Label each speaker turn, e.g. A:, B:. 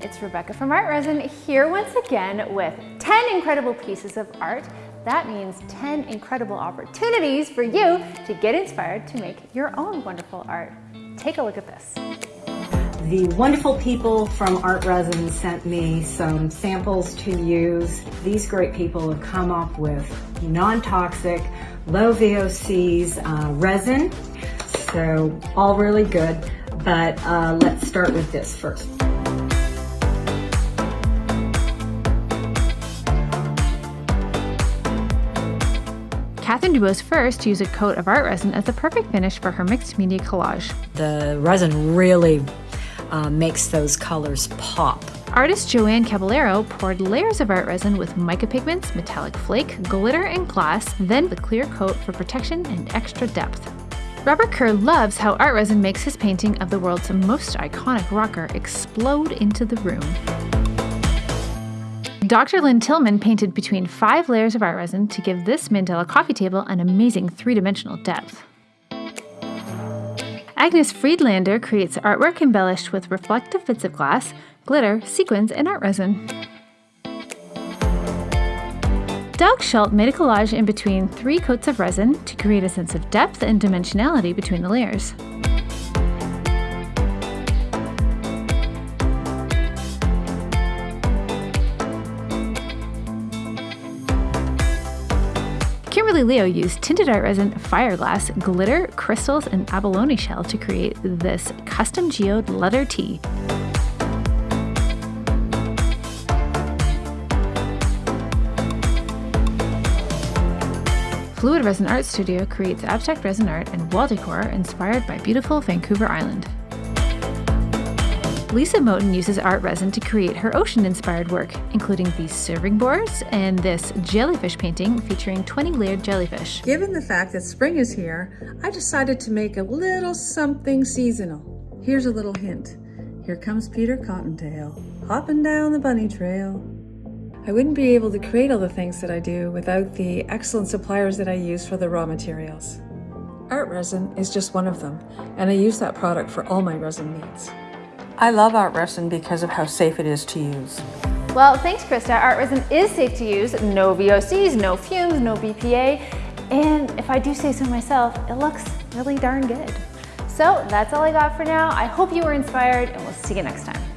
A: It's Rebecca from Art Resin here once again with 10 incredible pieces of art. That means 10 incredible opportunities for you to get inspired to make your own wonderful art. Take a look at this.
B: The wonderful people from Art Resin sent me some samples to use. These great people have come up with non-toxic, low VOCs uh, resin. So all really good, but uh, let's start with this first.
A: Catherine Dubose first used a coat of art resin as the perfect finish for her mixed media collage.
B: The resin really uh, makes those colors pop.
A: Artist Joanne Caballero poured layers of art resin with mica pigments, metallic flake, glitter, and glass, then the clear coat for protection and extra depth. Robert Kerr loves how art resin makes his painting of the world's most iconic rocker explode into the room. Dr. Lynn Tillman painted between five layers of art resin to give this mandala coffee table an amazing three-dimensional depth. Agnes Friedlander creates artwork embellished with reflective bits of glass, glitter, sequins, and art resin. Doug Schultz made a collage in between three coats of resin to create a sense of depth and dimensionality between the layers. Kimberly Leo used tinted art resin, fireglass, glitter, crystals, and abalone shell to create this custom geode letter tee. Fluid Resin Art Studio creates abstract resin art and wall decor inspired by beautiful Vancouver Island. Lisa Moten uses art resin to create her ocean-inspired work, including these serving boards and this jellyfish painting featuring 20 layered jellyfish.
C: Given the fact that spring is here, I decided to make a little something seasonal. Here's a little hint. Here comes Peter Cottontail, hopping down the bunny trail. I wouldn't be able to create all the things that I do without the excellent suppliers that I use for the raw materials. Art resin is just one of them, and I use that product for all my resin needs. I love art resin because of how safe it is to use.
A: Well, thanks, Krista. Art resin is safe to use. No VOCs, no fumes, no BPA. And if I do say so myself, it looks really darn good. So that's all I got for now. I hope you were inspired and we'll see you next time.